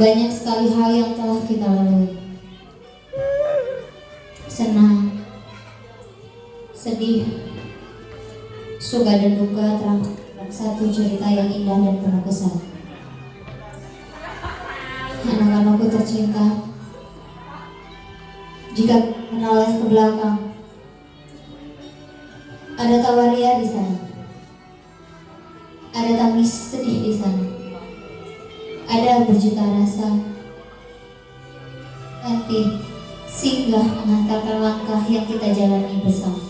Banyak sekali hal yang telah kita lalui. Senang, sedih, suka dan duka terangkan satu cerita yang indah dan penuh kesan. Anak-anakku tercinta, jika menoleh ke belakang, ada tawaria di sana, ada tangis sedih di sana, ada berjuta rasa. Nanti singgah mengantarkan langkah yang kita jalani bersama.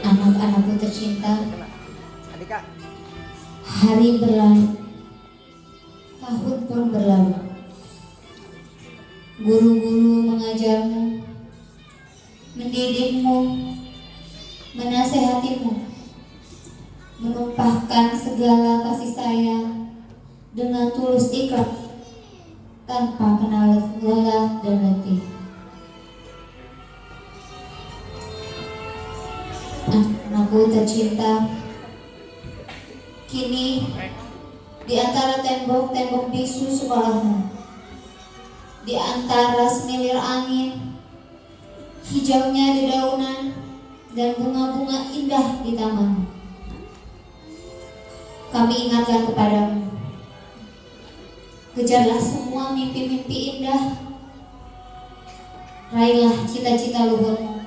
Anak-anakku tercinta, hari berlalu, tahun pun berlalu. Guru-guru mengajarmu, mendidikmu, menasehatimu, menumpahkan segala kasih sayang dengan tulus ikhlas tanpa kenal lelah dan letih. Anakku tercinta, kini di antara tembok-tembok bisu sekolahmu, di antara semilir angin, hijaunya dedaunan, dan bunga-bunga indah di taman. Kami ingatkan kepadamu, kejarlah semua mimpi-mimpi indah, raihlah cita-cita luhurmu,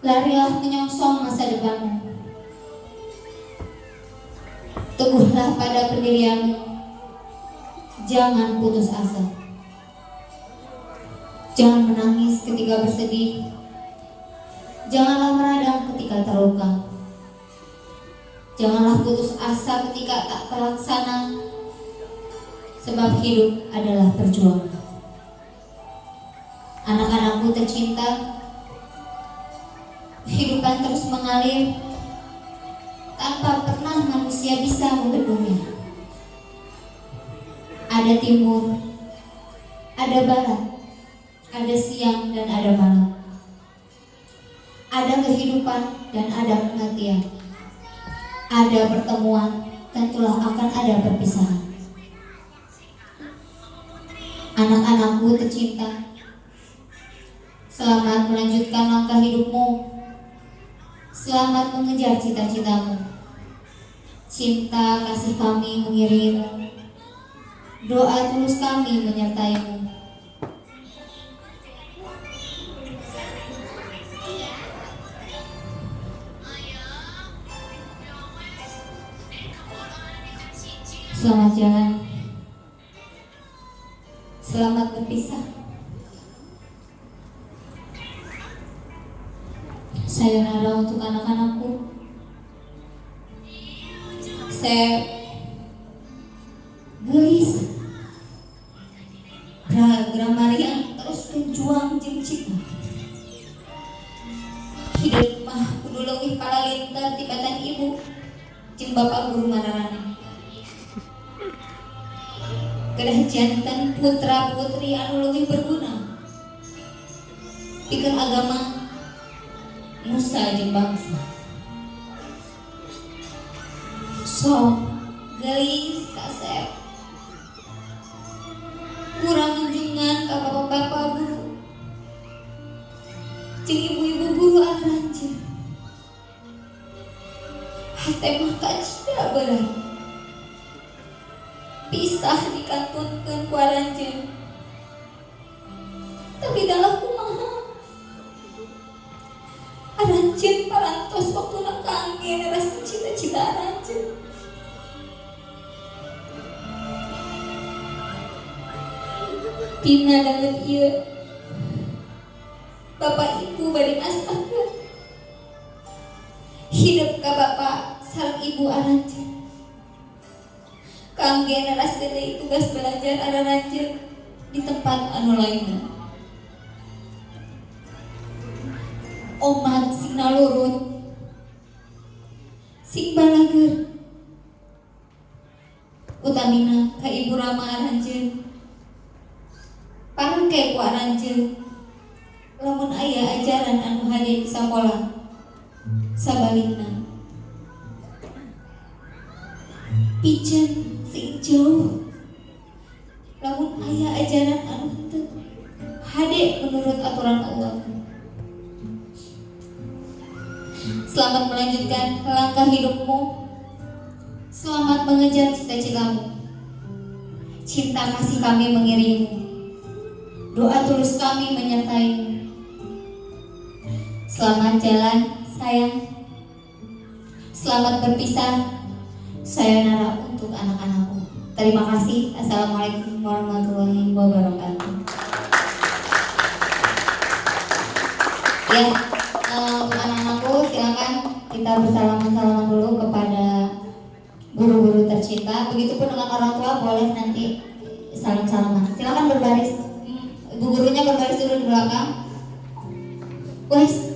larilah menyongsong masa depanmu. Teguhlah pada pendirianmu, jangan putus asa. Jangan menangis ketika bersedih, janganlah meradang ketika terluka. Janganlah putus asa ketika tak terlaksana, sebab hidup adalah perjuangan. Anak-anakku tercinta, kehidupan terus mengalir tanpa pernah manusia bisa membendungnya. Ada timur, ada barat, ada siang dan ada malam. Ada kehidupan dan ada kematian. Ada pertemuan, tentulah akan ada perpisahan. Anak-anakku tercinta, selamat melanjutkan langkah hidupmu Selamat mengejar cita-citamu. Cinta kasih kami mengiringimu. Doa tulus kami menyertaimu. Selamat jalan. Selamat berpisah. Sayonara untuk anak-anakku. Saya gelis. Gramarian terus berjuang jeung. Hidup mah kudu leuwih paralintar tibatan ibu jeung bapak guru manarana. Kedah jantan putra putri anu leuwih berguna. Pikeun agama Musa jeung bangsa. So, gelis kasep. Kurang junjungan ka bapak-bapak guru. Jeung ibu-ibu guru anu ranceun. Hate mah kacida berat. Pisah dikantunkeun ku. Tapi dalam kumaha Aranjeun parantos waktu nak kangen rasa cita-cita aranjeun. Pina dangan ieu Bapak Ibu bari masakan Hidup ka Bapak sareng Ibu aranjeun. Kangge naras deui tugas belajar aranjeun di tempat anu lainna. omat sing nalurut sing balager utamina ka ibu Rama aranjeun pangke ku aranjeun lamun aya ajaran anu hade di sakola sabalikna pijen sing jauh namun ayah ajaran anu hade menurut aturan Allah. Selamat melanjutkan langkah hidupmu. Selamat mengejar cita-citamu. Cinta kasih kami mengiringimu Doa tulus kami menyertaimu. Selamat jalan sayang. Selamat berpisah Sayonara untuk anak-anakku Terima kasih Assalamualaikum warahmatullahi wabarakatuh Ya, untuk anak-anakku silakan kita bersalaman-salaman dulu kepada guru-guru tercinta. Begitupun dengan orang tua boleh nanti salam-salaman. Silakan berbaris. Ibu gurunya berbaris dulu di belakang. Wes,